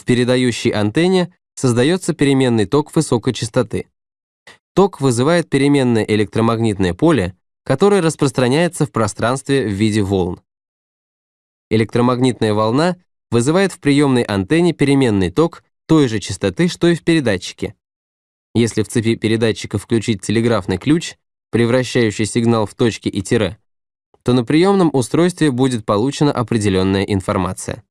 В передающей антенне создается переменный ток высокой частоты. Ток вызывает переменное электромагнитное поле, которое распространяется в пространстве в виде волн. Электромагнитная волна вызывает в приемной антенне переменный ток той же частоты, что и в передатчике. Если в цепи передатчика включить телеграфный ключ, превращающий сигнал в точки и тире, то на приемном устройстве будет получена определенная информация.